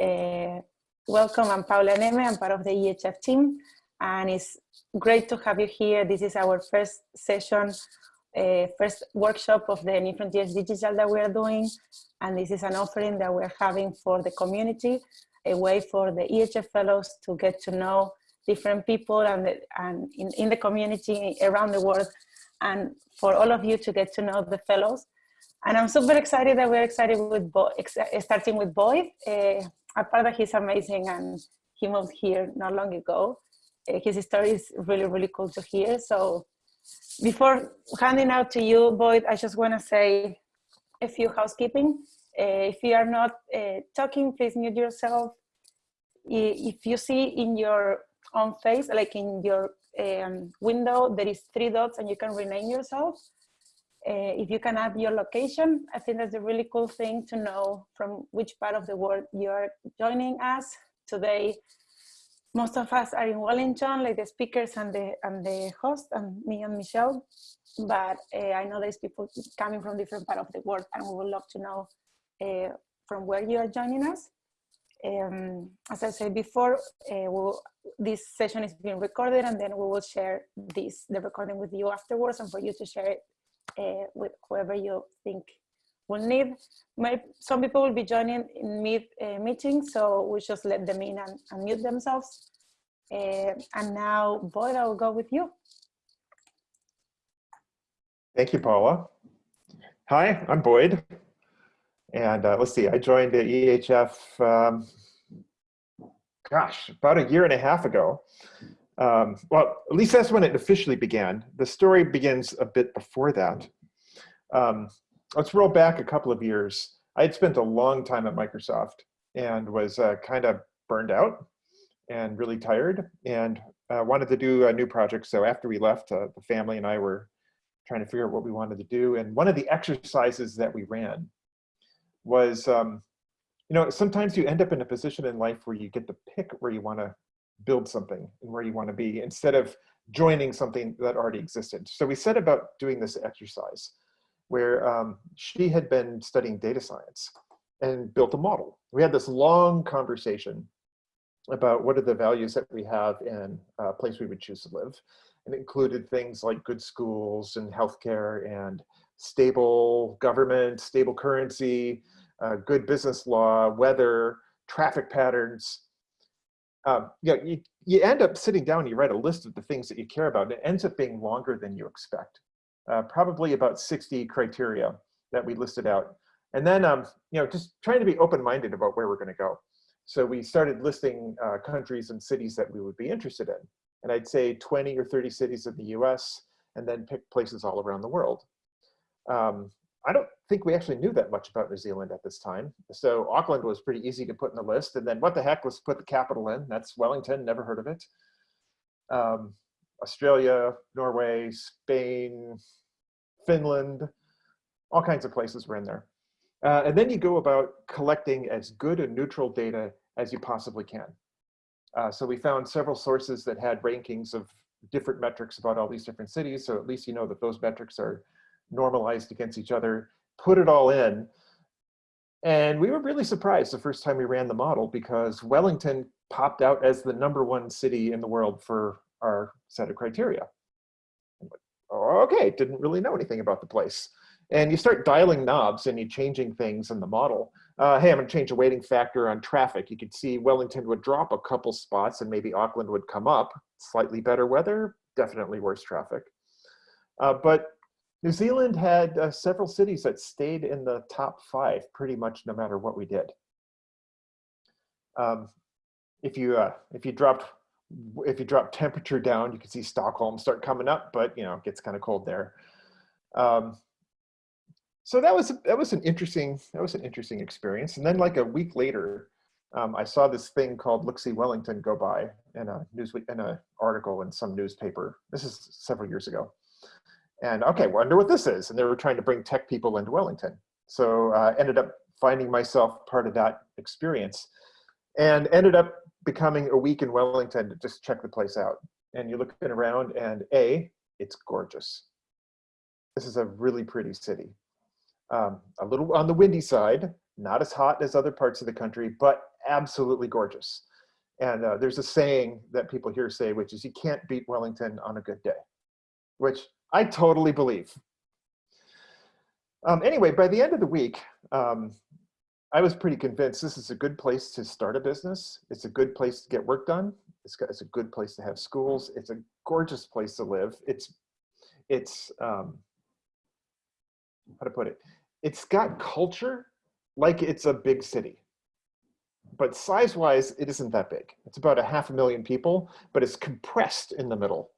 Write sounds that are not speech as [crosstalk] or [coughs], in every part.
Uh, welcome, I'm Paula Neme, I'm part of the EHF team, and it's great to have you here. This is our first session, uh, first workshop of the New Frontiers Digital that we are doing, and this is an offering that we're having for the community, a way for the EHF fellows to get to know different people and, the, and in, in the community around the world, and for all of you to get to know the fellows. And I'm super excited that we're excited with Bo starting with Boyd. Uh, apart that he's amazing and he moved here not long ago. Uh, his story is really, really cool to hear. So before handing out to you, Boyd, I just want to say a few housekeeping. Uh, if you are not uh, talking, please mute yourself. If you see in your own face, like in your um, window, there is three dots and you can rename yourself. Uh, if you can add your location, I think that's a really cool thing to know from which part of the world you're joining us. Today, most of us are in Wellington, like the speakers and the, and the host, and me and Michelle. But uh, I know there's people coming from different part of the world, and we would love to know uh, from where you are joining us. Um, as I said before, uh, we'll, this session is being recorded, and then we will share this the recording with you afterwards, and for you to share it uh, with whoever you think will need. Maybe some people will be joining in mid uh, meeting, so we just let them in and, and mute themselves. Uh, and now, Boyd, I'll go with you. Thank you, Paula. Hi, I'm Boyd. And uh, let's see, I joined the EHF, um, gosh, about a year and a half ago. Um, well, at least that's when it officially began. The story begins a bit before that. Um, let's roll back a couple of years. I had spent a long time at Microsoft and was uh, kind of burned out and really tired and uh, wanted to do a new project. So after we left, uh, the family and I were trying to figure out what we wanted to do. And one of the exercises that we ran was, um, you know, sometimes you end up in a position in life where you get to pick where you want to build something and where you want to be instead of joining something that already existed. So we set about doing this exercise where um, she had been studying data science and built a model. We had this long conversation about what are the values that we have in a place we would choose to live. And it included things like good schools and healthcare and stable government, stable currency, uh, good business law, weather, traffic patterns, um, you, know, you, you end up sitting down, you write a list of the things that you care about, and it ends up being longer than you expect. Uh, probably about 60 criteria that we listed out. And then, um, you know, just trying to be open-minded about where we're gonna go. So we started listing uh, countries and cities that we would be interested in. And I'd say 20 or 30 cities in the US, and then pick places all around the world. Um, I don't think we actually knew that much about New Zealand at this time. So Auckland was pretty easy to put in the list. And then what the heck, let's put the capital in. That's Wellington, never heard of it. Um, Australia, Norway, Spain, Finland, all kinds of places were in there. Uh, and then you go about collecting as good and neutral data as you possibly can. Uh, so we found several sources that had rankings of different metrics about all these different cities. So at least you know that those metrics are normalized against each other, put it all in. And we were really surprised the first time we ran the model because Wellington popped out as the number one city in the world for our set of criteria. okay, didn't really know anything about the place. And you start dialing knobs and you're changing things in the model. Uh, hey, I'm gonna change the weighting factor on traffic. You could see Wellington would drop a couple spots and maybe Auckland would come up. Slightly better weather, definitely worse traffic. Uh, but New Zealand had uh, several cities that stayed in the top five pretty much no matter what we did. Um, if you uh, if you dropped if you drop temperature down, you can see Stockholm start coming up, but you know it gets kind of cold there. Um, so that was that was an interesting that was an interesting experience. And then like a week later, um, I saw this thing called Look See Wellington go by in a news in an article in some newspaper. This is several years ago, and okay, wonder what this is. And they were trying to bring tech people into Wellington. So uh, ended up finding myself part of that experience and ended up becoming a week in Wellington to just check the place out. And you're looking around and A, it's gorgeous. This is a really pretty city. Um, a little on the windy side, not as hot as other parts of the country, but absolutely gorgeous. And uh, there's a saying that people here say, which is you can't beat Wellington on a good day, which I totally believe. Um, anyway, by the end of the week, um, I was pretty convinced this is a good place to start a business. It's a good place to get work done. It's, got, it's a good place to have schools. It's a gorgeous place to live. It's, it's um, how to put it? It's got culture like it's a big city. But size-wise, it isn't that big. It's about a half a million people, but it's compressed in the middle.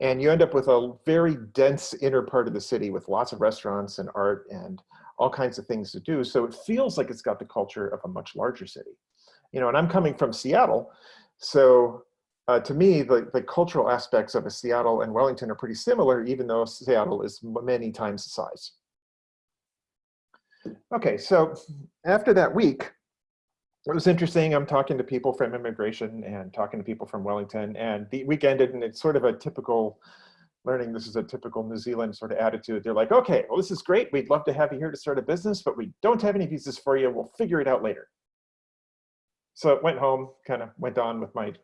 And you end up with a very dense inner part of the city with lots of restaurants and art and all kinds of things to do. So it feels like it's got the culture of a much larger city. You know, and I'm coming from Seattle. So uh, to me, the, the cultural aspects of a Seattle and Wellington are pretty similar, even though Seattle is many times the size. Okay, so after that week, it was interesting. I'm talking to people from immigration and talking to people from Wellington, and the week ended, and it's sort of a typical learning. This is a typical New Zealand sort of attitude. They're like, okay, well, this is great. We'd love to have you here to start a business, but we don't have any visas for you. We'll figure it out later. So I went home, kind of went on with my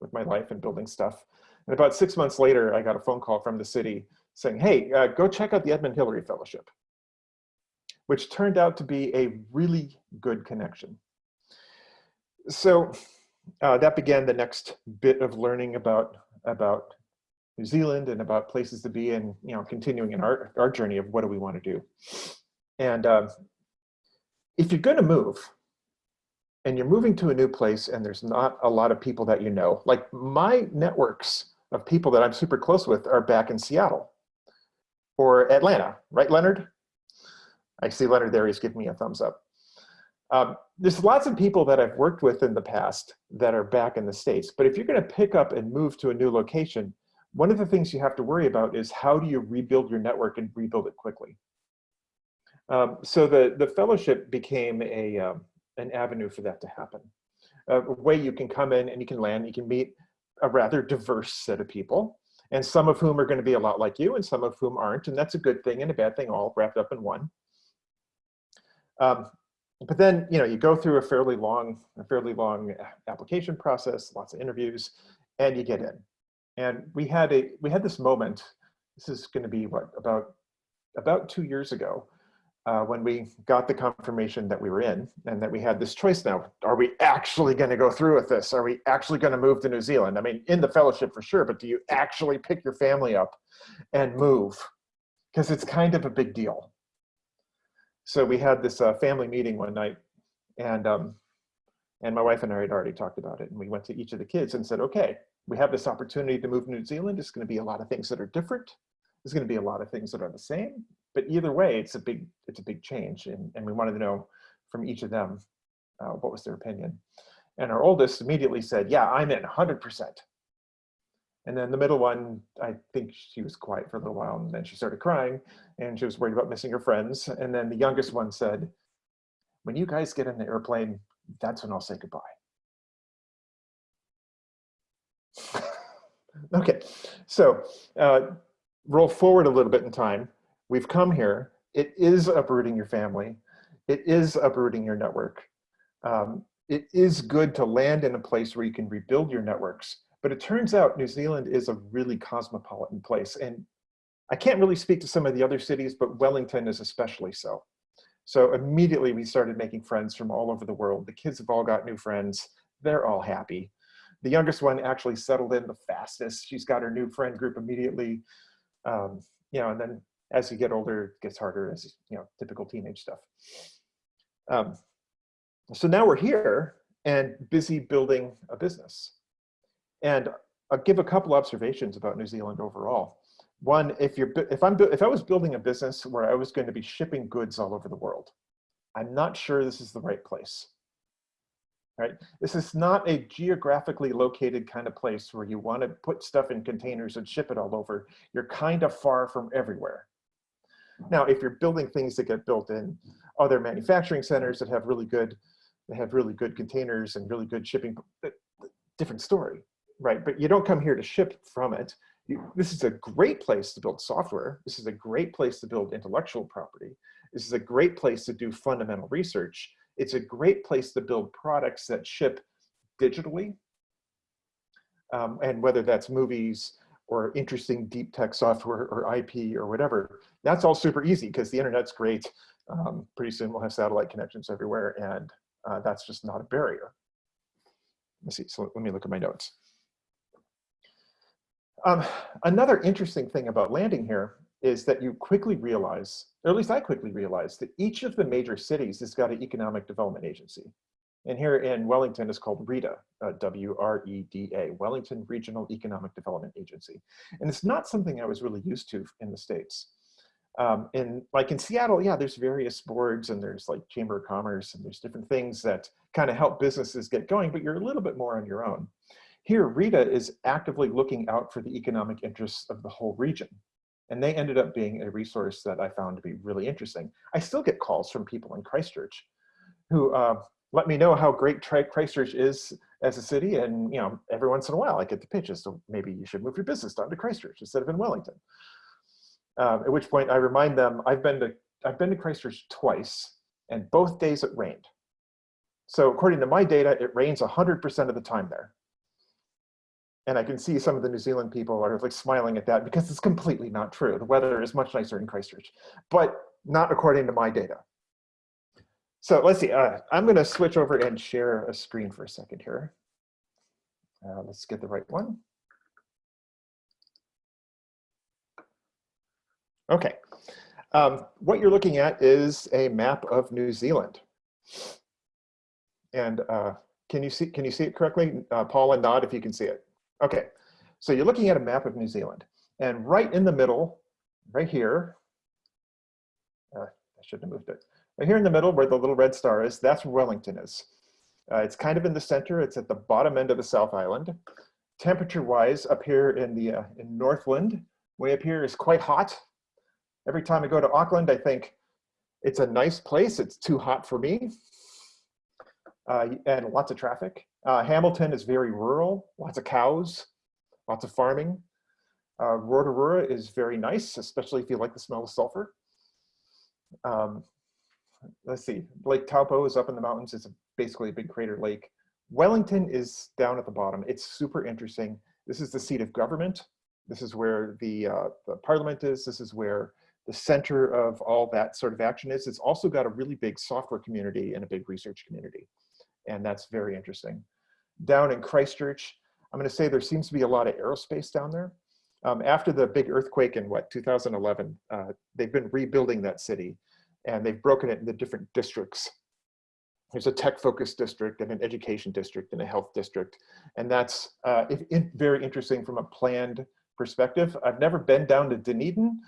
with my life and building stuff. And about six months later, I got a phone call from the city saying, hey, uh, go check out the Edmund Hillary Fellowship which turned out to be a really good connection. So uh, that began the next bit of learning about, about New Zealand and about places to be and you know continuing in our, our journey of what do we want to do. And uh, if you're going to move and you're moving to a new place and there's not a lot of people that you know, like my networks of people that I'm super close with are back in Seattle or Atlanta, right, Leonard? I see Leonard there, he's giving me a thumbs up. Um, there's lots of people that I've worked with in the past that are back in the States, but if you're gonna pick up and move to a new location, one of the things you have to worry about is how do you rebuild your network and rebuild it quickly. Um, so the, the fellowship became a, um, an avenue for that to happen. a way you can come in and you can land, you can meet a rather diverse set of people, and some of whom are gonna be a lot like you and some of whom aren't, and that's a good thing and a bad thing all wrapped up in one. Um, but then, you know, you go through a fairly long, a fairly long application process, lots of interviews, and you get in. And we had a, we had this moment. This is going to be what about, about two years ago, uh, when we got the confirmation that we were in, and that we had this choice now. Are we actually going to go through with this? Are we actually going to move to New Zealand? I mean, in the fellowship for sure, but do you actually pick your family up and move? Because it's kind of a big deal so we had this uh, family meeting one night and um, and my wife and I had already talked about it and we went to each of the kids and said, okay, we have this opportunity to move to New Zealand. It's going to be a lot of things that are different. There's going to be a lot of things that are the same, but either way, it's a big, it's a big change. And, and we wanted to know from each of them, uh, what was their opinion. And our oldest immediately said, yeah, I'm in 100%. And then the middle one, I think she was quiet for a little while and then she started crying and she was worried about missing her friends. And then the youngest one said, when you guys get in the airplane, that's when I'll say goodbye. [laughs] okay, so uh, roll forward a little bit in time. We've come here. It is uprooting your family. It is uprooting your network. Um, it is good to land in a place where you can rebuild your networks but it turns out New Zealand is a really cosmopolitan place. And I can't really speak to some of the other cities, but Wellington is especially so. So immediately we started making friends from all over the world. The kids have all got new friends. They're all happy. The youngest one actually settled in the fastest. She's got her new friend group immediately. Um, you know, and then as you get older, it gets harder as, you know, typical teenage stuff. Um, so now we're here and busy building a business. And I'll give a couple observations about New Zealand overall. One, if you're if I'm if I was building a business where I was going to be shipping goods all over the world, I'm not sure this is the right place. Right? This is not a geographically located kind of place where you want to put stuff in containers and ship it all over. You're kind of far from everywhere. Now, if you're building things that get built in other manufacturing centers that have really good, they have really good containers and really good shipping, uh, different story right? But you don't come here to ship from it. You, this is a great place to build software. This is a great place to build intellectual property. This is a great place to do fundamental research. It's a great place to build products that ship digitally. Um, and whether that's movies or interesting deep tech software or IP or whatever, that's all super easy because the internet's great. Um, pretty soon we'll have satellite connections everywhere and uh, that's just not a barrier. Let's see, so let me look at my notes. Um, another interesting thing about landing here is that you quickly realize, or at least I quickly realized, that each of the major cities has got an economic development agency. And here in Wellington is called REDA, uh, W-R-E-D-A, Wellington Regional Economic Development Agency. And it's not something I was really used to in the States. Um, in like in Seattle, yeah, there's various boards and there's like Chamber of Commerce and there's different things that kind of help businesses get going, but you're a little bit more on your own. Here, REDA is actively looking out for the economic interests of the whole region. And they ended up being a resource that I found to be really interesting. I still get calls from people in Christchurch who uh, let me know how great Christchurch is as a city. And you know, every once in a while I get the pitches. So maybe you should move your business down to Christchurch instead of in Wellington. Um, at which point I remind them, I've been to, I've been to Christchurch twice and both days it rained. So according to my data, it rains 100% of the time there. And I can see some of the New Zealand people are like smiling at that because it's completely not true. The weather is much nicer in Christchurch, but not according to my data. So let's see, uh, I'm gonna switch over and share a screen for a second here. Uh, let's get the right one. Okay, um, what you're looking at is a map of New Zealand. And uh, can you see can you see it correctly? Uh, Paul and nod if you can see it. Okay, so you're looking at a map of New Zealand. And right in the middle, right here, uh, I shouldn't have moved it. Right here in the middle where the little red star is, that's Wellington is. Uh, it's kind of in the center. It's at the bottom end of the South Island. Temperature-wise, up here in the uh, in Northland, way up here is quite hot. Every time I go to Auckland, I think it's a nice place. It's too hot for me. Uh, and lots of traffic. Uh, Hamilton is very rural, lots of cows, lots of farming. Uh, Rotorua is very nice, especially if you like the smell of sulfur. Um, let's see, Lake Taupo is up in the mountains. It's a, basically a big crater lake. Wellington is down at the bottom. It's super interesting. This is the seat of government. This is where the, uh, the parliament is. This is where the center of all that sort of action is. It's also got a really big software community and a big research community. And that's very interesting. Down in Christchurch, I'm gonna say there seems to be a lot of aerospace down there. Um, after the big earthquake in what, 2011, uh, they've been rebuilding that city and they've broken it into different districts. There's a tech focused district and an education district and a health district. And that's uh, very interesting from a planned perspective. I've never been down to Dunedin,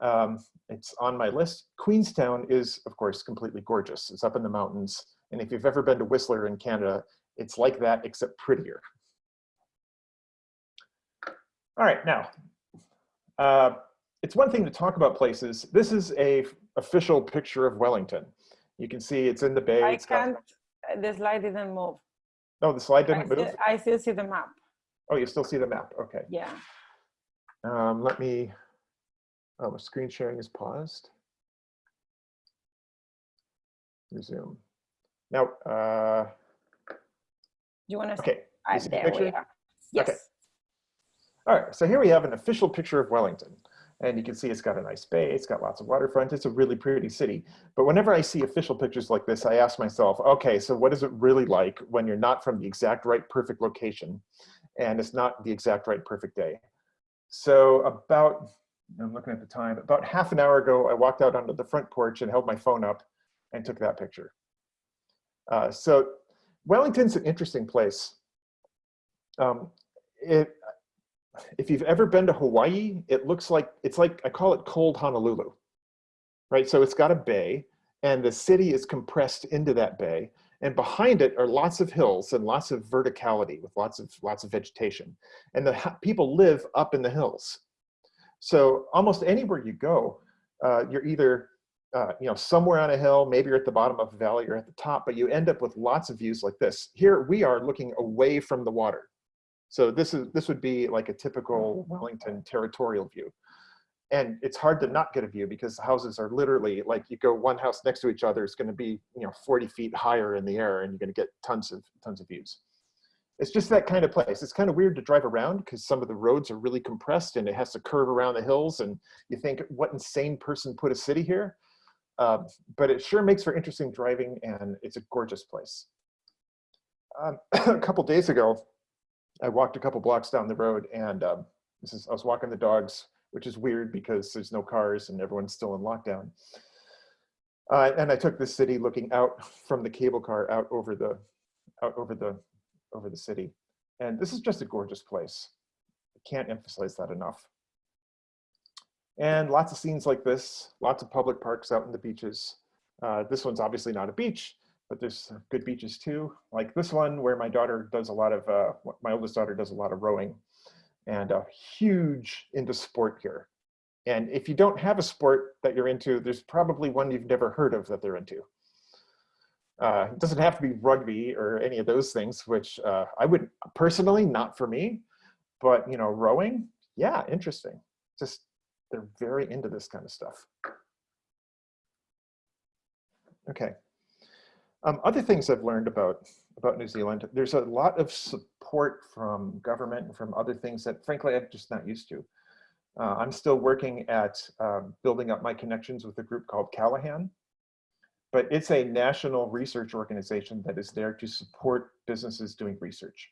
um, it's on my list. Queenstown is, of course, completely gorgeous. It's up in the mountains. And if you've ever been to Whistler in Canada, it's like that, except prettier. All right, now, uh, it's one thing to talk about places. This is a official picture of Wellington. You can see it's in the bay. I it's can't, got... the slide didn't move. No, the slide didn't I move? Still, I still see the map. Oh, you still see the map, okay. Yeah. Um, let me, Oh, screen sharing is paused. Resume. Now, uh, you want to? Okay. Uh, there we are. Yes. Okay. All right. So here we have an official picture of Wellington. And you can see it's got a nice bay, it's got lots of waterfront, it's a really pretty city. But whenever I see official pictures like this, I ask myself, okay, so what is it really like when you're not from the exact right perfect location and it's not the exact right perfect day? So about I'm looking at the time, about half an hour ago, I walked out onto the front porch and held my phone up and took that picture. Uh, so Wellington's an interesting place. Um, it, if you've ever been to Hawaii, it looks like, it's like, I call it cold Honolulu, right? So it's got a bay and the city is compressed into that bay and behind it are lots of hills and lots of verticality with lots of lots of vegetation and the people live up in the hills so almost anywhere you go, uh, you're either uh, you know, somewhere on a hill, maybe you're at the bottom of a valley or at the top, but you end up with lots of views like this. Here we are looking away from the water. So this is this would be like a typical Wellington territorial view. and it's hard to not get a view because the houses are literally like you go one house next to each other it's going to be you know 40 feet higher in the air and you're going to get tons of tons of views it's just that kind of place it's kind of weird to drive around because some of the roads are really compressed and it has to curve around the hills and you think what insane person put a city here uh, but it sure makes for interesting driving and it's a gorgeous place um, [coughs] a couple days ago i walked a couple blocks down the road and um, this is i was walking the dogs which is weird because there's no cars and everyone's still in lockdown. Uh, and I took the city looking out from the cable car out over the out over the over the city. And this is just a gorgeous place. I can't emphasize that enough. And lots of scenes like this, lots of public parks out in the beaches. Uh, this one's obviously not a beach, but there's good beaches too. Like this one where my daughter does a lot of, uh, my oldest daughter does a lot of rowing and a huge into sport here. And if you don't have a sport that you're into, there's probably one you've never heard of that they're into. Uh, it doesn't have to be rugby or any of those things, which uh, I would personally, not for me, but you know, rowing, yeah, interesting. Just, they're very into this kind of stuff. Okay. Um, other things I've learned about, about New Zealand, there's a lot of support from government and from other things that frankly I'm just not used to. Uh, I'm still working at um, building up my connections with a group called Callaghan, but it's a national research organization that is there to support businesses doing research.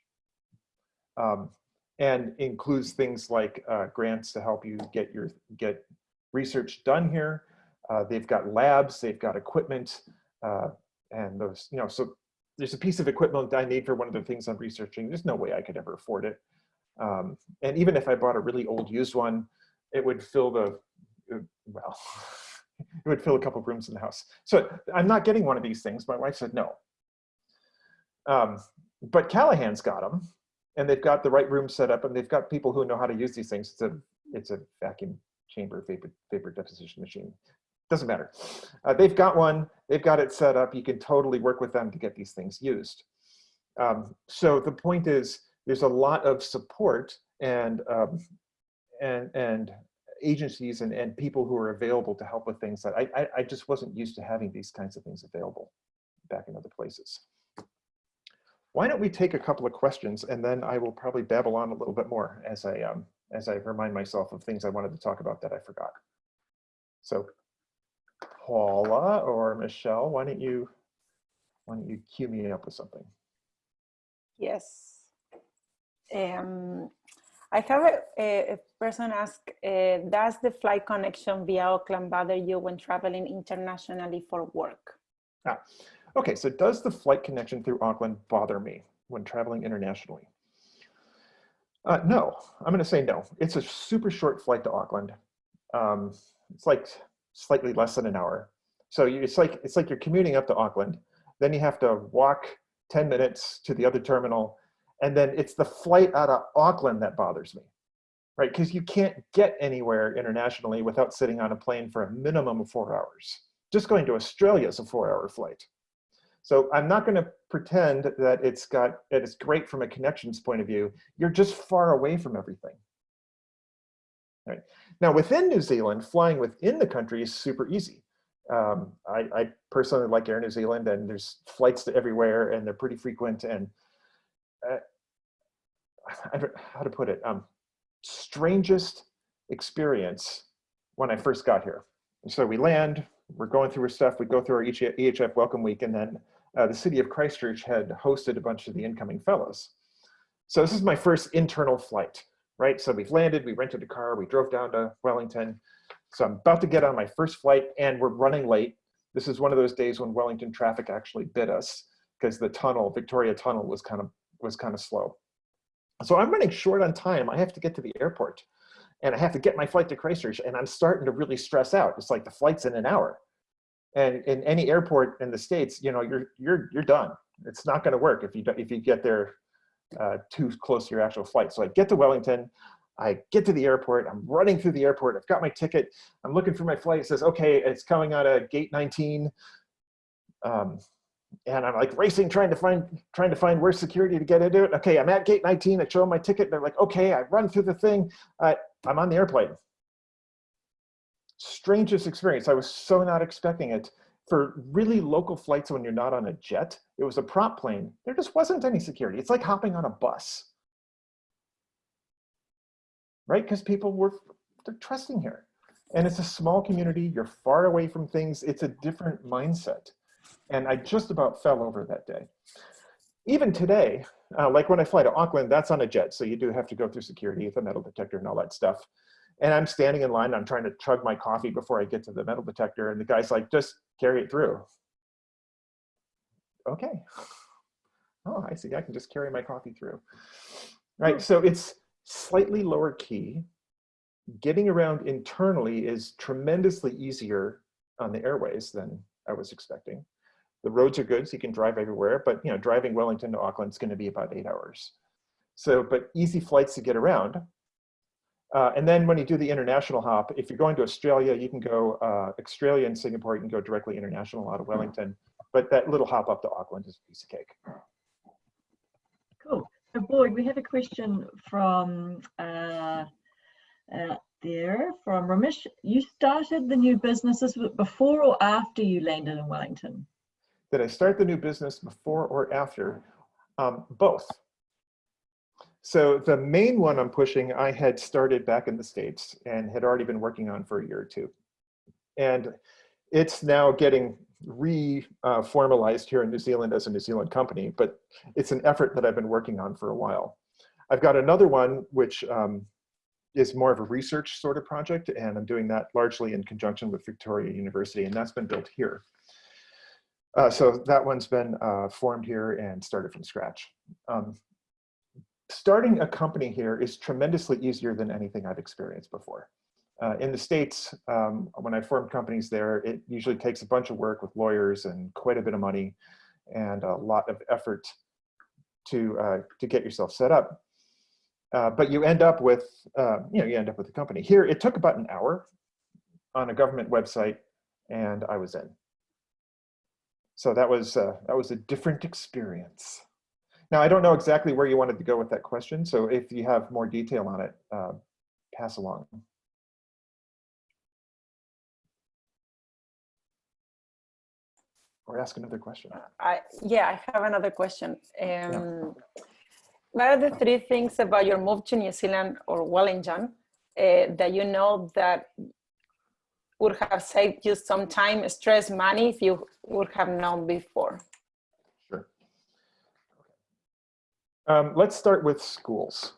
Um, and includes things like uh, grants to help you get your get research done here. Uh, they've got labs, they've got equipment, uh, and those, you know, so there's a piece of equipment I need for one of the things I'm researching. There's no way I could ever afford it. Um, and even if I bought a really old used one, it would fill the, uh, well, [laughs] it would fill a couple rooms in the house. So I'm not getting one of these things. My wife said no. Um, but Callaghan's got them and they've got the right room set up and they've got people who know how to use these things. It's a, it's a vacuum chamber vapor, vapor deposition machine doesn't matter. Uh, they've got one, they've got it set up. You can totally work with them to get these things used. Um, so the point is there's a lot of support and, um, and, and agencies and, and people who are available to help with things that I, I, I just wasn't used to having these kinds of things available back in other places. Why don't we take a couple of questions and then I will probably babble on a little bit more as I, um, as I remind myself of things I wanted to talk about that I forgot. So Paula or Michelle, why don't you why don't you cue me up with something? Yes. Um, I have a, a person ask, uh, does the flight connection via Auckland bother you when traveling internationally for work? Ah, okay, so does the flight connection through Auckland bother me when traveling internationally? Uh, no, I'm gonna say no. It's a super short flight to Auckland. Um, it's like slightly less than an hour. So it's like, it's like you're commuting up to Auckland, then you have to walk 10 minutes to the other terminal, and then it's the flight out of Auckland that bothers me, right? Because you can't get anywhere internationally without sitting on a plane for a minimum of four hours. Just going to Australia is a four hour flight. So I'm not gonna pretend that it's got, that it's great from a connections point of view. You're just far away from everything. Right. Now within New Zealand, flying within the country is super easy. Um, I, I, personally like Air New Zealand and there's flights to everywhere and they're pretty frequent and uh, [sighs] how to put it, um, strangest experience when I first got here. So we land, we're going through our stuff, we go through our EHF welcome week and then uh, the city of Christchurch had hosted a bunch of the incoming fellows. So this is my first internal flight right? So we've landed, we rented a car, we drove down to Wellington. So I'm about to get on my first flight and we're running late. This is one of those days when Wellington traffic actually bit us because the tunnel, Victoria Tunnel was kind of was kind of slow. So I'm running short on time. I have to get to the airport and I have to get my flight to Christchurch and I'm starting to really stress out. It's like the flight's in an hour. And in any airport in the States, you know, you're, you're, you're done. It's not gonna work if you, if you get there uh, too close to your actual flight. So I get to Wellington, I get to the airport, I'm running through the airport, I've got my ticket, I'm looking for my flight, it says, okay, it's coming out of gate 19. Um, and I'm like racing, trying to find, trying to find where's security to get into it. Okay, I'm at gate 19, I show them my ticket, they're like, okay, I run through the thing, uh, I'm on the airplane. Strangest experience. I was so not expecting it. For really local flights when you're not on a jet, it was a prop plane. There just wasn't any security. It's like hopping on a bus. Right? Because people were they're trusting here. And it's a small community. You're far away from things. It's a different mindset. And I just about fell over that day. Even today, uh, like when I fly to Auckland, that's on a jet. So you do have to go through security with a metal detector and all that stuff. And I'm standing in line, I'm trying to chug my coffee before I get to the metal detector. And the guy's like, just carry it through. Okay. [laughs] Oh, I see, I can just carry my coffee through. Right, so it's slightly lower key. Getting around internally is tremendously easier on the airways than I was expecting. The roads are good, so you can drive everywhere, but you know, driving Wellington to Auckland is gonna be about eight hours. So, but easy flights to get around. Uh, and then when you do the international hop, if you're going to Australia, you can go uh, Australia and Singapore, you can go directly international out of Wellington. But that little hop up to Auckland is a piece of cake. Cool. So Boyd, we have a question from uh, uh, there from Ramesh. You started the new businesses before or after you landed in Wellington? Did I start the new business before or after? Um, both. So the main one I'm pushing, I had started back in the States and had already been working on for a year or two. And it's now getting re-formalized uh, here in New Zealand as a New Zealand company, but it's an effort that I've been working on for a while. I've got another one which um, is more of a research sort of project, and I'm doing that largely in conjunction with Victoria University, and that's been built here. Uh, so that one's been uh, formed here and started from scratch. Um, starting a company here is tremendously easier than anything I've experienced before. Uh, in the States, um, when I formed companies there, it usually takes a bunch of work with lawyers and quite a bit of money and a lot of effort to, uh, to get yourself set up. Uh, but you end up with, uh, you know, you end up with a company. Here, it took about an hour on a government website and I was in. So that was, uh, that was a different experience. Now, I don't know exactly where you wanted to go with that question, so if you have more detail on it, uh, pass along. Or ask another question. I, yeah, I have another question. Um, yeah. What are the three things about your move to New Zealand or Wellington uh, that you know that would have saved you some time, stress, money if you would have known before? Um, let's start with schools.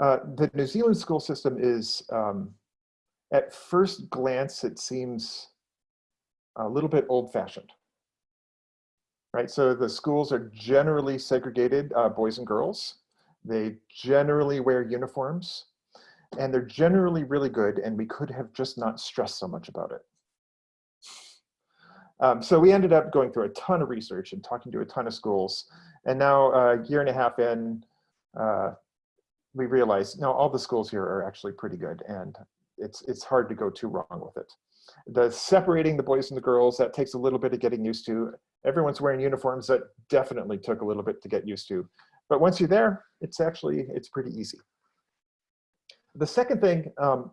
Uh, the New Zealand school system is, um, at first glance, it seems a little bit old fashioned. Right, so the schools are generally segregated, uh, boys and girls. They generally wear uniforms and they're generally really good and we could have just not stressed so much about it. Um, so we ended up going through a ton of research and talking to a ton of schools and now a year and a half in, uh, we realized, no, all the schools here are actually pretty good and it's, it's hard to go too wrong with it. The separating the boys and the girls, that takes a little bit of getting used to. Everyone's wearing uniforms, that definitely took a little bit to get used to. But once you're there, it's actually, it's pretty easy. The second thing, um,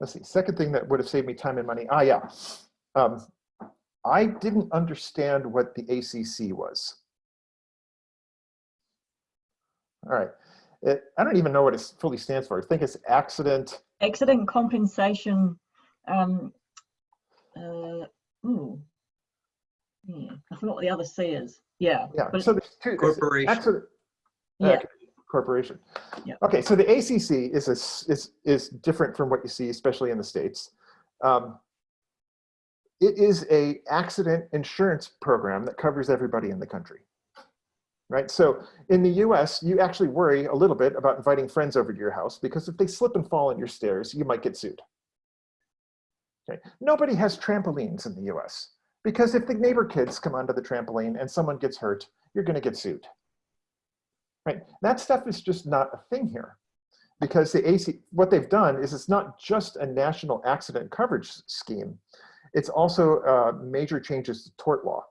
let's see, second thing that would have saved me time and money, ah yeah. Um, I didn't understand what the ACC was. All right. It, I don't even know what it fully stands for. I think it's accident. Accident compensation. Um, uh, ooh. Yeah, I forgot what the other C is. Yeah. Yeah. But so there's two. Corporation. Accident, yeah. Uh, corporation. Yeah. Okay. So the ACC is a, is is different from what you see, especially in the states. Um, it is a accident insurance program that covers everybody in the country right? So in the US, you actually worry a little bit about inviting friends over to your house because if they slip and fall on your stairs, you might get sued. Okay. Nobody has trampolines in the US because if the neighbor kids come onto the trampoline and someone gets hurt, you're gonna get sued. Right? That stuff is just not a thing here because the AC, what they've done is it's not just a national accident coverage scheme, it's also uh, major changes to tort law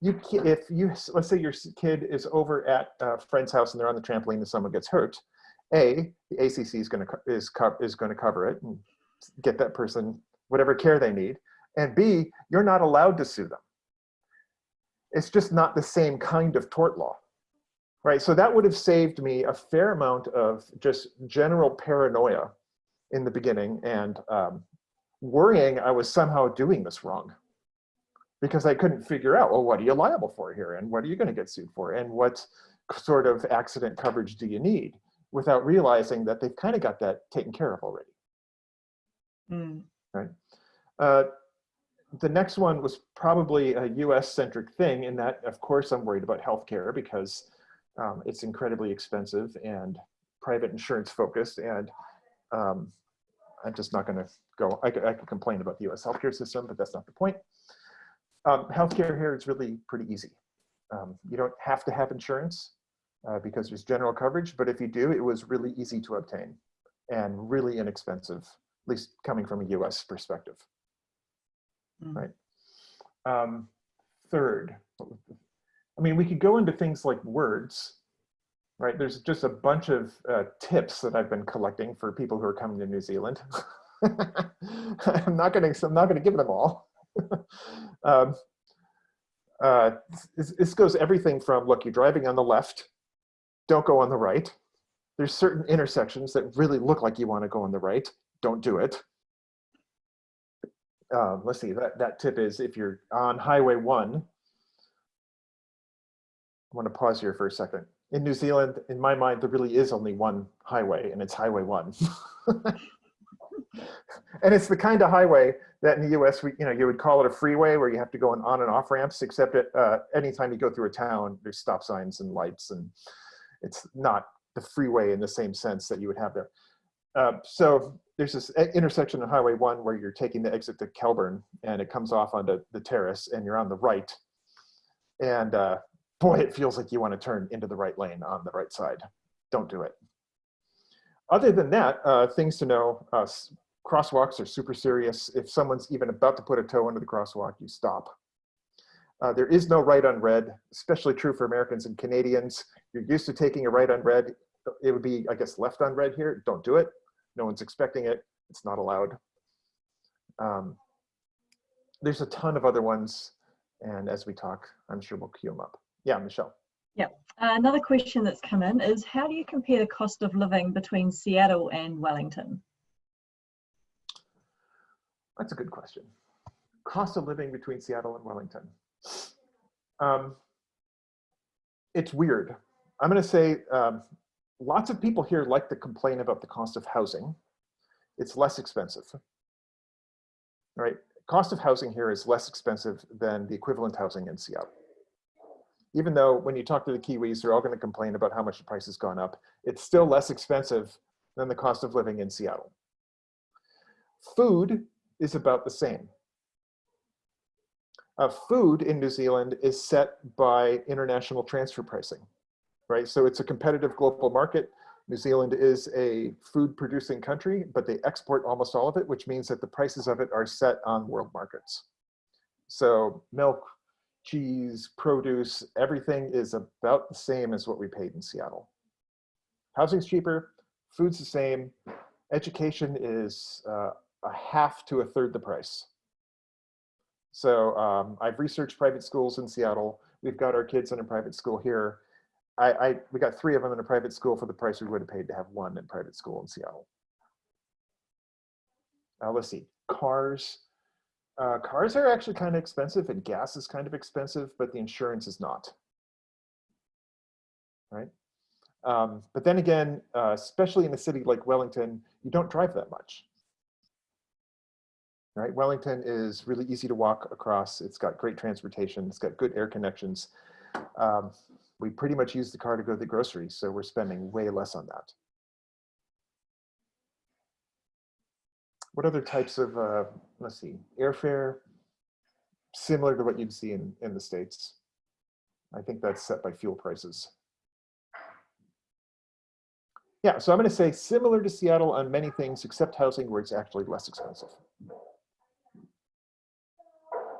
you if you let's say your kid is over at a friend's house and they're on the trampoline and someone gets hurt a the acc is going to is is going to cover it and get that person whatever care they need. And B, you're not allowed to sue them. It's just not the same kind of tort law, right? So that would have saved me a fair amount of just general paranoia in the beginning and um, worrying I was somehow doing this wrong because I couldn't figure out, well, what are you liable for here? And what are you going to get sued for? And what sort of accident coverage do you need? Without realizing that they've kind of got that taken care of already. Mm. Right. Uh, the next one was probably a US centric thing in that, of course, I'm worried about healthcare because um, it's incredibly expensive and private insurance focused. And um, I'm just not going to go, I I could complain about the US healthcare system, but that's not the point. Um, healthcare here is really pretty easy. Um, you don't have to have insurance uh, because there's general coverage, but if you do, it was really easy to obtain and really inexpensive, at least coming from a US perspective. Mm. Right. Um, third, I mean, we could go into things like words, right? There's just a bunch of uh, tips that I've been collecting for people who are coming to New Zealand. [laughs] I'm not going to, I'm not going to give them all. [laughs] um, uh, this, this goes everything from, look, you're driving on the left, don't go on the right. There's certain intersections that really look like you want to go on the right, don't do it. Um, let's see, that, that tip is if you're on Highway 1, I want to pause here for a second. In New Zealand, in my mind, there really is only one highway, and it's Highway 1. [laughs] and it's the kind of highway that in the US, we, you know, you would call it a freeway where you have to go on, on and off ramps, except at, uh, anytime you go through a town, there's stop signs and lights, and it's not the freeway in the same sense that you would have there. Uh, so there's this intersection on Highway 1 where you're taking the exit to Kelburn, and it comes off onto the terrace, and you're on the right. And uh, boy, it feels like you want to turn into the right lane on the right side. Don't do it. Other than that, uh, things to know, uh, crosswalks are super serious. If someone's even about to put a toe into the crosswalk, you stop. Uh, there is no right on red, especially true for Americans and Canadians. You're used to taking a right on red. It would be, I guess, left on red here. Don't do it. No one's expecting it. It's not allowed. Um, there's a ton of other ones. And as we talk, I'm sure we'll queue them up. Yeah, Michelle. Yeah. Uh, another question that's come in is how do you compare the cost of living between Seattle and Wellington? That's a good question. Cost of living between Seattle and Wellington. Um, it's weird. I'm going to say um, lots of people here like to complain about the cost of housing. It's less expensive, right? Cost of housing here is less expensive than the equivalent housing in Seattle even though when you talk to the Kiwis, they're all going to complain about how much the price has gone up, it's still less expensive than the cost of living in Seattle. Food is about the same. Uh, food in New Zealand is set by international transfer pricing, right? So it's a competitive global market. New Zealand is a food producing country, but they export almost all of it, which means that the prices of it are set on world markets. So milk, cheese, produce, everything is about the same as what we paid in Seattle. Housing's cheaper, food's the same, education is uh, a half to a third the price. So um, I've researched private schools in Seattle. We've got our kids in a private school here. I, I, we got three of them in a private school for the price we would have paid to have one in private school in Seattle. Now let's see, cars, uh, cars are actually kind of expensive and gas is kind of expensive, but the insurance is not. Right? Um, but then again, uh, especially in a city like Wellington, you don't drive that much. Right? Wellington is really easy to walk across. It's got great transportation. It's got good air connections. Um, we pretty much use the car to go to the grocery, so we're spending way less on that. What other types of, uh, let's see, airfare, similar to what you'd see in, in the States. I think that's set by fuel prices. Yeah, so I'm going to say similar to Seattle on many things except housing where it's actually less expensive.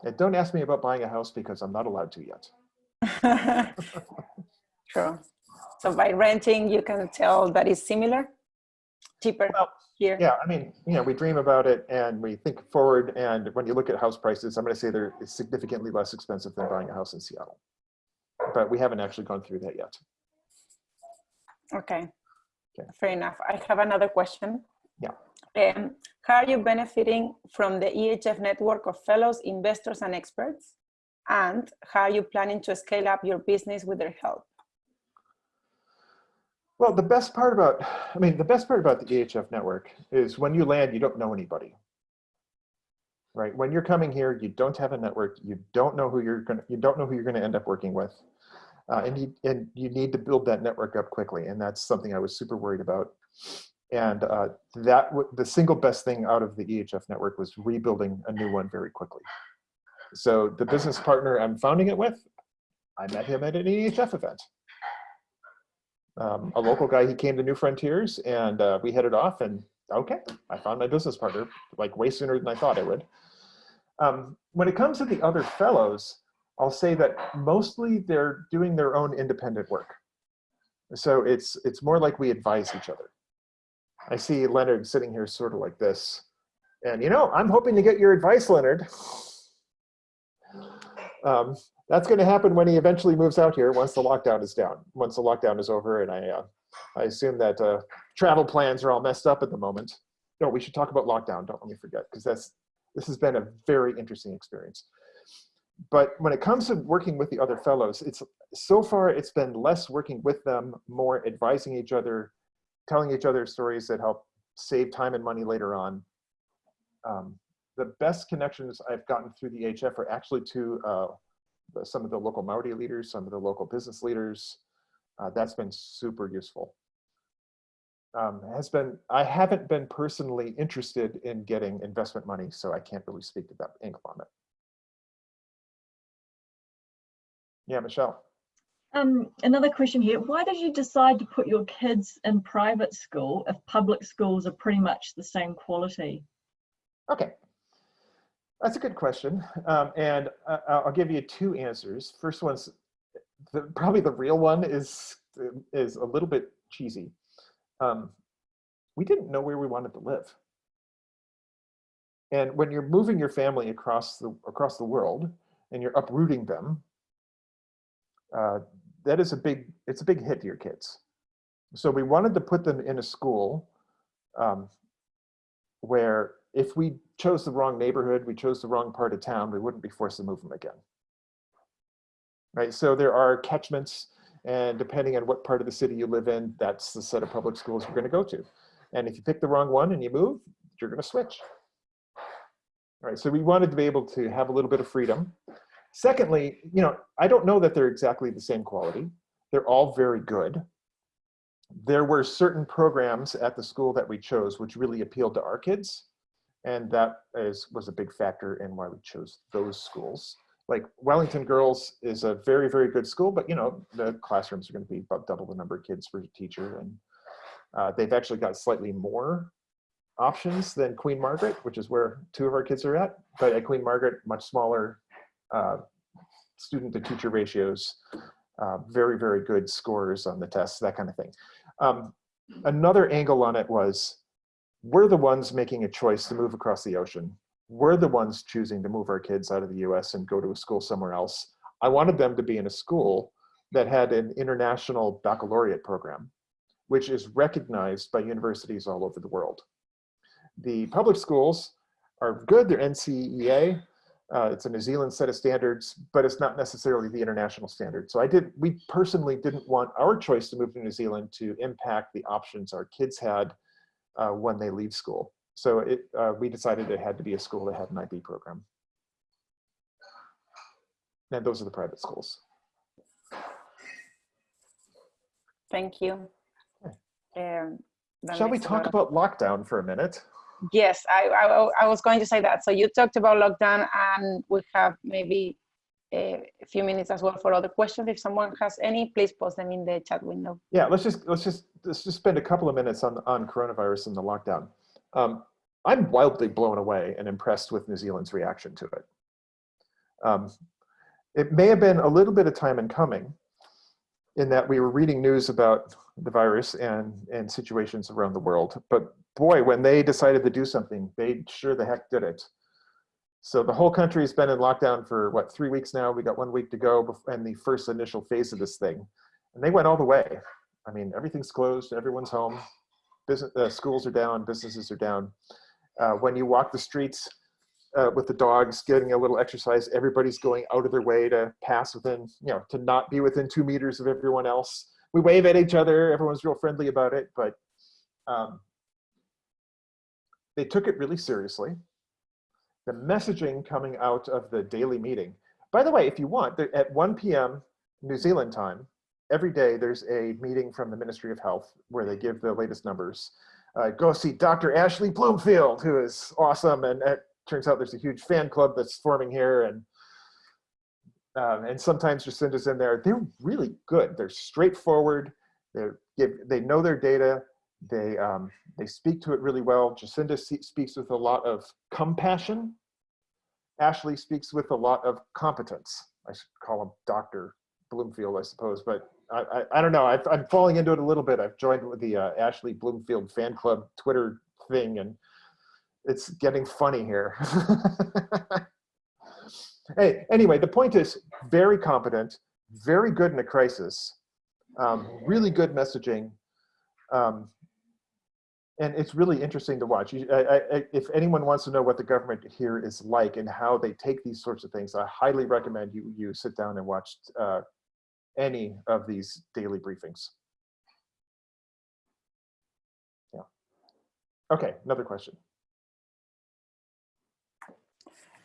And don't ask me about buying a house because I'm not allowed to yet. [laughs] True. So by renting, you can tell that it's similar? cheaper Well, here. Yeah, I mean, you know, we dream about it and we think forward. And when you look at house prices, I'm going to say they're significantly less expensive than buying a house in Seattle. But we haven't actually gone through that yet. Okay. Okay. Fair enough. I have another question. Yeah. Um, how are you benefiting from the EHF network of fellows, investors, and experts? And how are you planning to scale up your business with their help? Well, the best part about, I mean, the best part about the EHF network is when you land, you don't know anybody. Right? When you're coming here, you don't have a network. You don't know who you're going to, you don't know who you're going to end up working with. Uh, and, you, and you need to build that network up quickly. And that's something I was super worried about. And uh, that the single best thing out of the EHF network was rebuilding a new one very quickly. So the business partner I'm founding it with, I met him at an EHF event. Um, a local guy, he came to New Frontiers and uh, we headed off and okay, I found my business partner like way sooner than I thought I would. Um, when it comes to the other fellows, I'll say that mostly they're doing their own independent work. So it's, it's more like we advise each other. I see Leonard sitting here sort of like this. And you know, I'm hoping to get your advice, Leonard. Um, that's going to happen when he eventually moves out here once the lockdown is down, once the lockdown is over. And I, uh, I assume that uh, travel plans are all messed up at the moment. No, we should talk about lockdown. Don't let me forget, because that's this has been a very interesting experience. But when it comes to working with the other fellows, it's so far it's been less working with them, more advising each other, telling each other stories that help save time and money later on. Um, the best connections I've gotten through the HF are actually to uh, some of the local Maori leaders, some of the local business leaders. Uh, that's been super useful. Um, has been, I haven't been personally interested in getting investment money, so I can't really speak to that angle on it. Yeah, Michelle. Um, another question here. Why did you decide to put your kids in private school if public schools are pretty much the same quality? Okay, that's a good question. Um, and I'll give you two answers. First one's the, probably the real one is, is a little bit cheesy. Um, we didn't know where we wanted to live. And when you're moving your family across the, across the world and you're uprooting them, uh, that is a big, it's a big hit to your kids. So we wanted to put them in a school um, where if we chose the wrong neighborhood, we chose the wrong part of town, we wouldn't be forced to move them again. Right, so there are catchments and depending on what part of the city you live in, that's the set of public schools you're gonna go to. And if you pick the wrong one and you move, you're gonna switch. All right, so we wanted to be able to have a little bit of freedom. Secondly, you know, I don't know that they're exactly the same quality. They're all very good. There were certain programs at the school that we chose which really appealed to our kids. And that is, was a big factor in why we chose those schools. Like Wellington Girls is a very, very good school, but you know, the classrooms are gonna be about double the number of kids per teacher. And uh, they've actually got slightly more options than Queen Margaret, which is where two of our kids are at. But at Queen Margaret, much smaller uh, student to teacher ratios, uh, very, very good scores on the tests, that kind of thing. Um, another angle on it was we're the ones making a choice to move across the ocean. We're the ones choosing to move our kids out of the US and go to a school somewhere else. I wanted them to be in a school that had an international baccalaureate program, which is recognized by universities all over the world. The public schools are good, they're NCEA, uh, it's a New Zealand set of standards, but it's not necessarily the international standard. So I did, we personally didn't want our choice to move to New Zealand to impact the options our kids had uh, when they leave school. So it, uh, we decided it had to be a school that had an IB program. And those are the private schools. Thank you. Um, Shall we talk about lockdown for a minute? Yes, I, I, I was going to say that. So you talked about lockdown and we have maybe a few minutes as well for other questions. If someone has any, please post them in the chat window. Yeah, let's just let's just let's just spend a couple of minutes on on coronavirus and the lockdown. Um, I'm wildly blown away and impressed with New Zealand's reaction to it. Um, it may have been a little bit of time in coming, in that we were reading news about the virus and, and situations around the world. But boy, when they decided to do something, they sure the heck did it. So the whole country has been in lockdown for what, three weeks now? We got one week to go and the first initial phase of this thing. And they went all the way. I mean, everything's closed, everyone's home, business, uh, schools are down, businesses are down. Uh, when you walk the streets uh, with the dogs, getting a little exercise, everybody's going out of their way to pass within, you know, to not be within two meters of everyone else. We wave at each other, everyone's real friendly about it, but um, they took it really seriously. The messaging coming out of the daily meeting. By the way, if you want, at 1 p.m. New Zealand time, every day there's a meeting from the Ministry of Health where they give the latest numbers. Uh, go see Dr. Ashley Bloomfield, who is awesome. And it turns out there's a huge fan club that's forming here. And um, and sometimes Jacinda's in there. They're really good. They're straightforward. They give. They know their data. They um, they speak to it really well. Jacinda speaks with a lot of compassion. Ashley speaks with a lot of competence. I should call him Doctor Bloomfield, I suppose, but I, I, I don't know. I, I'm falling into it a little bit. I've joined with the uh, Ashley Bloomfield fan club Twitter thing, and it's getting funny here. [laughs] hey, anyway, the point is very competent, very good in a crisis, um, really good messaging. Um, and it's really interesting to watch. You- I, I, if anyone wants to know what the government here is like and how they take these sorts of things, I highly recommend you you sit down and watch uh, any of these daily briefings. Yeah. Okay, another question.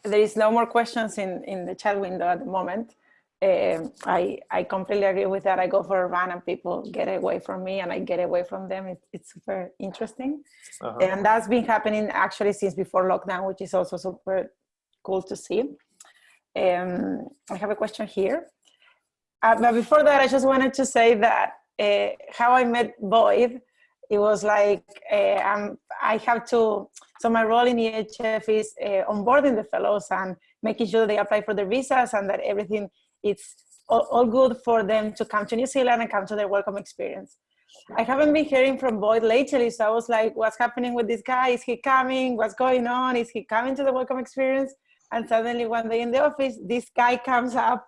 There is no more questions in, in the chat window at the moment. Um, I, I completely agree with that. I go for a run and people get away from me and I get away from them. It, it's super interesting. Uh-huh. And that's been happening actually since before lockdown, which is also super cool to see. Um, I have a question here. Uh, but before that, I just wanted to say that uh, how I met Boyd, it was like uh, I have to, so my role in EHF is uh, onboarding the fellows and making sure they apply for their visas and that everything is all, all good for them to come to New Zealand and come to their welcome experience. I haven't been hearing from Boyd lately, so I was like, what's happening with this guy? Is he coming? What's going on? Is he coming to the welcome experience? And suddenly one day in the office, this guy comes up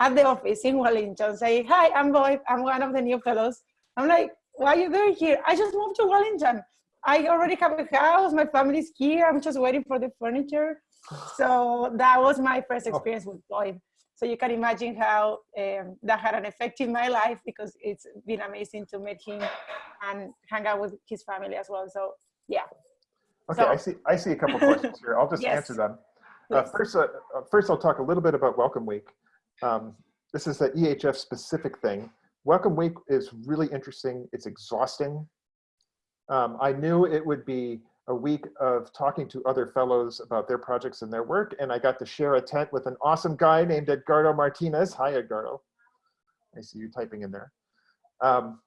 at the office in Wellington saying, hi, I'm Boyd, I'm one of the new fellows. I'm like, why are you doing here? I just moved to Wellington. I already have a house, my family's here, I'm just waiting for the furniture. So that was my first oh. experience with Boyd. So you can imagine how um, that had an effect in my life because it's been amazing to meet him and hang out with his family as well. So yeah. Okay, So- I see. I see a couple questions here. I'll just [laughs] Yes, answer them. Uh, first, uh, uh, first, I'll talk a little bit about Welcome Week. Um, this is the EHF specific thing. Welcome Week is really interesting. It's exhausting. Um, I knew it would be a week of talking to other fellows about their projects and their work, and I got to share a tent with an awesome guy named Edgardo Martinez. Hi, Edgardo. I see you typing in there. Um,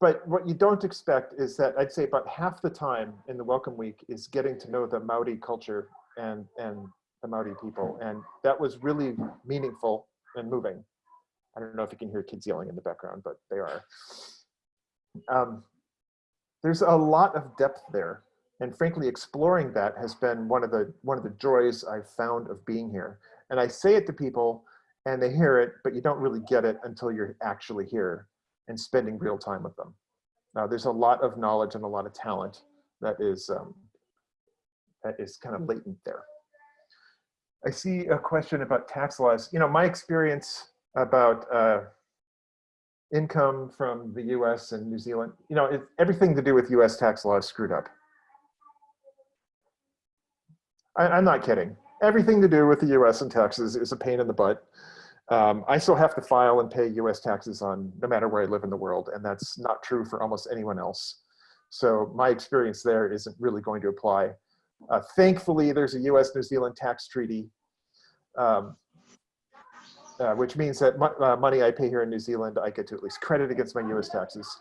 but what you don't expect is that I'd say about half the time in the Welcome Week is getting to know the Maori culture and, and the Maori people. And that was really meaningful and moving. I don't know if you can hear kids yelling in the background, but they are. Um, there's a lot of depth there. And frankly, exploring that has been one of the one of the joys I've found of being here. And I say it to people and they hear it, but you don't really get it until you're actually here and spending real time with them. Now, there's a lot of knowledge and a lot of talent that is um, that is kind of latent there. I see a question about tax laws. You know, my experience about uh, income from the U.S. and New Zealand. You know, it, everything to do with U.S. tax law is screwed up. I, I'm not kidding. Everything to do with the U.S. and taxes is a pain in the butt. Um, I still have to file and pay US taxes on no matter where I live in the world, and that's not true for almost anyone else. So my experience there isn't really going to apply. Uh, thankfully, there's a US New Zealand tax treaty, um, uh, which means that mo uh, money I pay here in New Zealand, I get to at least credit against my US taxes.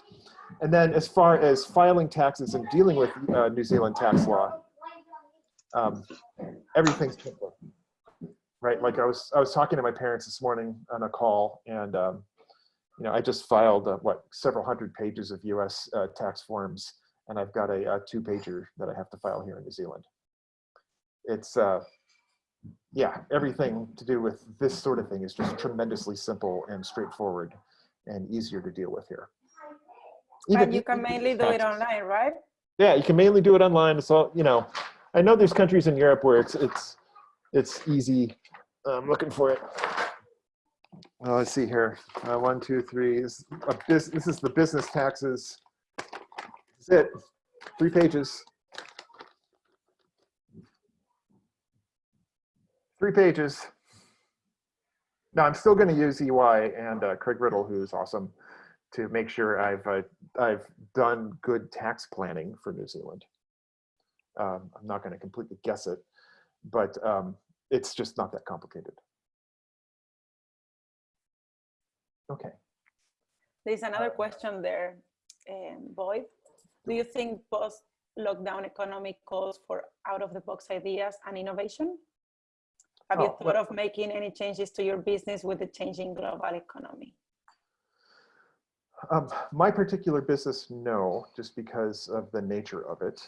And then as far as filing taxes and dealing with uh, New Zealand tax law, um, everything's simpler right? Like I was, I was talking to my parents this morning on a call, and um, you know, I just filed, uh, what, several hundred pages of US uh, tax forms, and I've got a, a two pager that I have to file here in New Zealand. It's, uh, yeah, everything to do with this sort of thing is just tremendously simple and straightforward and easier to deal with here. and you can mainly do it online, right? Yeah, you can mainly do it online. It's all, you know, I know there's countries in Europe where it's, it's, it's easy. I'm looking for it. Well, let's see here. Uh, one, two, three. This, this, this is the business taxes. That's it. Three pages. Three pages. Now I'm still going to use EY and uh, Craig Riddle, who's awesome, to make sure I've uh, I've done good tax planning for New Zealand. Um, I'm not going to completely guess it, but um, it's just not that complicated. Okay. There's another question there, um, Boyd. Do you think post-lockdown economic calls for out-of-the-box ideas and innovation? Have Oh, you thought of making any changes to your business with the changing global economy? Um, my particular business, no, just because of the nature of it.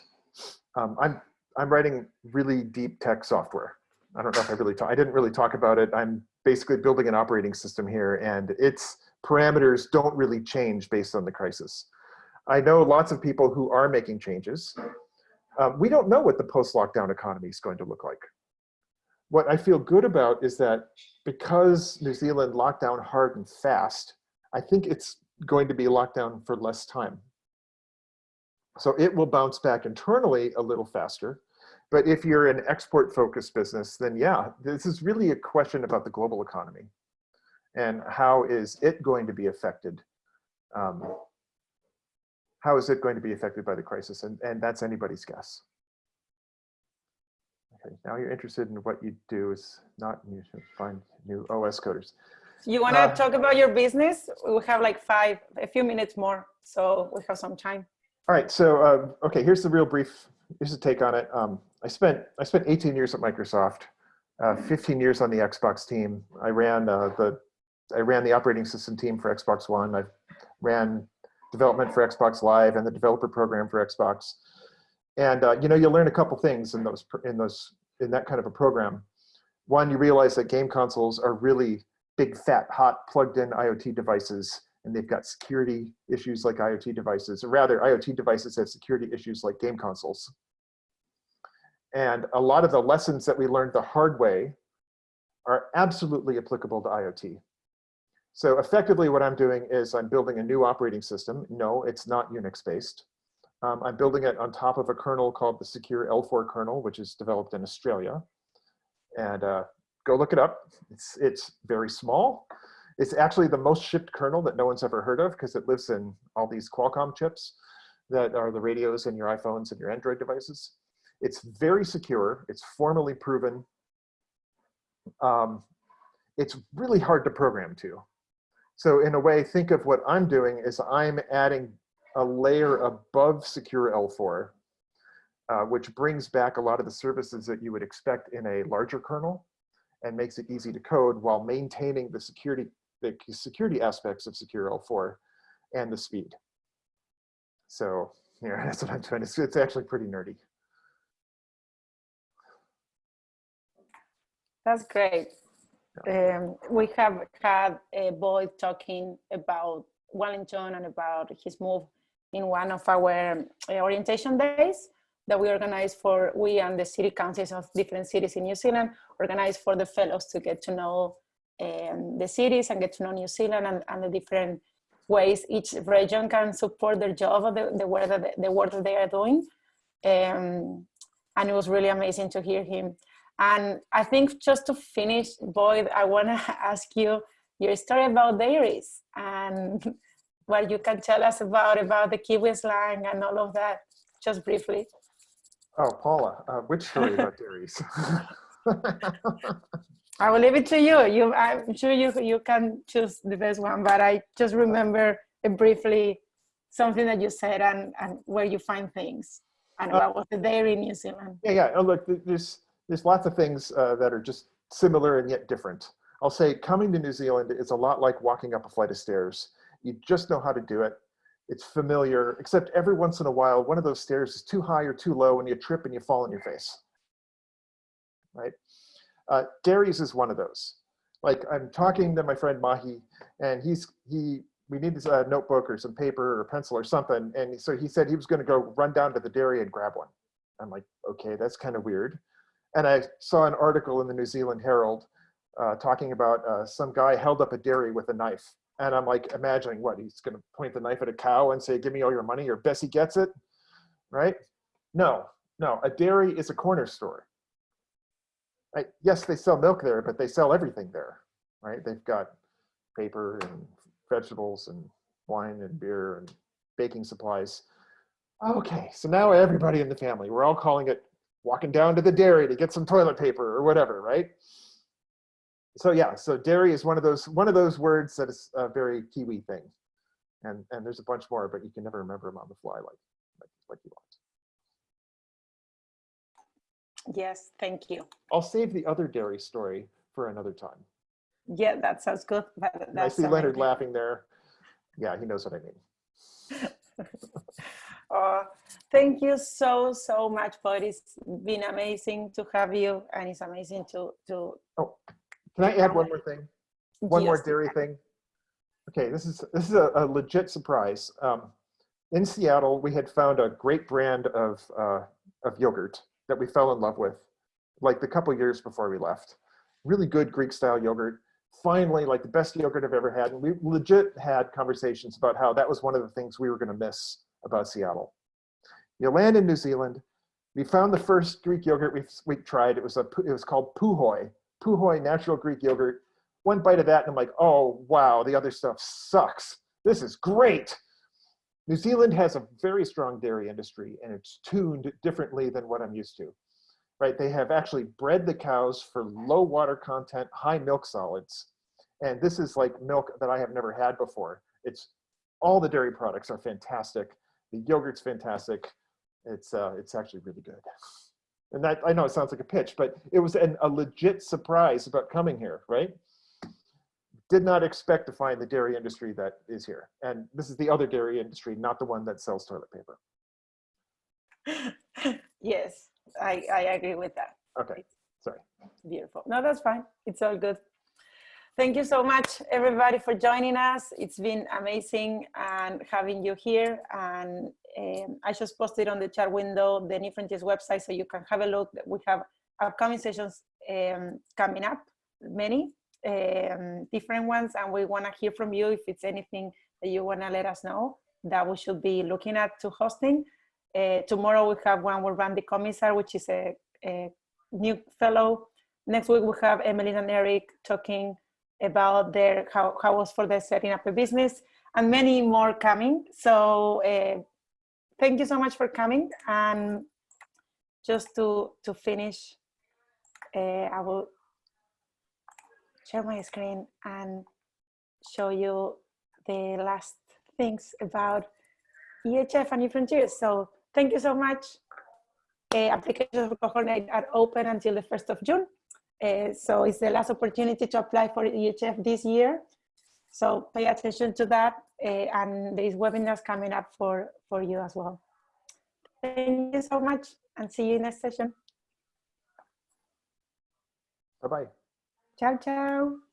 Um, I'm I'm writing really deep tech software. I don't know if I really talk, I didn't really talk about it. I'm basically building an operating system here and its parameters don't really change based on the crisis. I know lots of people who are making changes. Um, we don't know what the post-lockdown economy is going to look like. What I feel good about is that because New Zealand locked down hard and fast, I think it's going to be locked down for less time. So it will bounce back internally a little faster. But if you're an export focused business, then yeah, this is really a question about the global economy and how is it going to be affected? Um, how is it going to be affected by the crisis? And, and that's anybody's guess. Okay, now you're interested in what you do is not you should find new OS coders. You want to Uh, talk about your business? We have like five, a few minutes more, so we have some time. All right, so uh, okay, here's the real brief. Here's a take on it. Um, I spent I spent 18 years at Microsoft, uh, 15 years on the Xbox team. I ran uh, the I ran the operating system team for Xbox One. I ran development for Xbox Live and the developer program for Xbox. And uh, you know, you learn a couple things in those in those in that kind of a program. One, you realize that game consoles are really big, fat, hot, plugged-in IoT devices and they've got security issues like IoT devices, or rather IoT devices have security issues like game consoles. And a lot of the lessons that we learned the hard way are absolutely applicable to IoT. So effectively what I'm doing is I'm building a new operating system. No, it's not Unix based. Um, I'm building it on top of a kernel called the Secure L4 kernel, which is developed in Australia. And uh, go look it up. It's, it's very small. It's actually the most shipped kernel that no one's ever heard of because it lives in all these Qualcomm chips that are the radios in your iPhones and your Android devices. It's very secure. It's formally proven. Um, it's really hard to program to. So in a way, think of what I'm doing is I'm adding a layer above Secure L4, uh, which brings back a lot of the services that you would expect in a larger kernel and makes it easy to code while maintaining the security the security aspects of Secure L4 and the speed. So yeah, [laughs] that's what I'm doing. It's, it's actually pretty nerdy. That's great. Um, we have had a boy talking about Wellington and about his move in one of our uh, orientation days that we organized for, we and the city councils of different cities in New Zealand organized for the fellows to get to know um, the cities and get to know New Zealand and, and the different ways each region can support their job the, the, work, that, the work that they are doing. Um, and it was really amazing to hear him. And I think just to finish, Boyd, I want to [laughs] ask you your story about dairies and [laughs] what you can tell us about about the Kiwi slang and all of that, just briefly. Oh, Paula, uh, which story about [laughs] dairies? I will leave it to you. You, I'm sure you you can choose the best one, but I just remember briefly something that you said and and where you find things and what was the dairy in New Zealand. Yeah, yeah. Oh, look, there's there's lots of things uh, that are just similar and yet different. I'll say coming to New Zealand is a lot like walking up a flight of stairs. You just know how to do it. It's familiar, except every once in a while, one of those stairs is too high or too low and you trip and you fall on your face, right? Uh, Dairies is one of those. Like I'm talking to my friend Mahi and he's, he, we need this uh, notebook or some paper or pencil or something. And so he said he was gonna go run down to the dairy and grab one. I'm like, okay, that's kind of weird. And I saw an article in the New Zealand Herald uh, talking about uh, some guy held up a dairy with a knife. And I'm like imagining what, he's gonna point the knife at a cow and say, give me all your money or Bessie gets it, right? No, no, a dairy is a corner store. Yes, they sell milk there, but they sell everything there, right? They've got paper and vegetables and wine and beer and baking supplies. Okay, so now everybody in the family, we're all calling it walking down to the dairy to get some toilet paper or whatever, right? So yeah, so dairy is one of those one of those words that is a very Kiwi thing. And and there's a bunch more, but you can never remember them on the fly like like, like you want. Yes, thank you. I'll save the other dairy story for another time. Yeah, that sounds good. But I see Leonard amazing. laughing there. Yeah, he knows what I mean. [laughs] Oh, thank you so, so much, Paul. It's been amazing to have you and it's amazing to, to oh. Can I add one more thing? One more dairy thing. Okay, this is this is a, a legit surprise. Um, in Seattle, we had found a great brand of uh, of yogurt that we fell in love with, like the couple years before we left. Really good Greek style yogurt. Finally, like the best yogurt I've ever had. And we legit had conversations about how that was one of the things we were going to miss about Seattle. You land in New Zealand. We found the first Greek yogurt we we tried. It was a it was called Puhoi. Puhoi natural Greek yogurt. One bite of that and I'm like, oh, wow, the other stuff sucks. This is great. New Zealand has a very strong dairy industry and it's tuned differently than what I'm used to, right? They have actually bred the cows for low water content, high milk solids. And this is like milk that I have never had before. It's all the dairy products are fantastic. The yogurt's fantastic. It's, uh, it's actually really good. And that, I know it sounds like a pitch, but it was an, a legit surprise about coming here, right? Did not expect to find the dairy industry that is here. And this is the other dairy industry, not the one that sells toilet paper. [laughs] yes, I, I agree with that. Okay, sorry. Beautiful. No, that's fine. It's all good. Thank you so much, everybody, for joining us. It's been amazing and having you here. And um, I just posted on the chat window the New Frontiers website so you can have a look. We have upcoming sessions um, coming up, many um, different ones, and we want to hear from you if it's anything that you want to let us know that we should be looking at to hosting. Uh, tomorrow we have one with Randy Komisar, which is a, a new fellow. Next week we have Emily and Eric talking about their how, how was for their setting up a business and many more coming. So uh, thank you so much for coming. And just to, to finish, uh, I will share my screen and show you the last things about EHF and New Frontiers. So thank you so much. Uh, applications for Cohort are open until the 1st of June. Uh, so it's the last opportunity to apply for EHF this year. So pay attention to that. Uh, and there is webinars coming up for, for you as well. Thank you so much and see you in next session. Bye-bye. Ciao, ciao.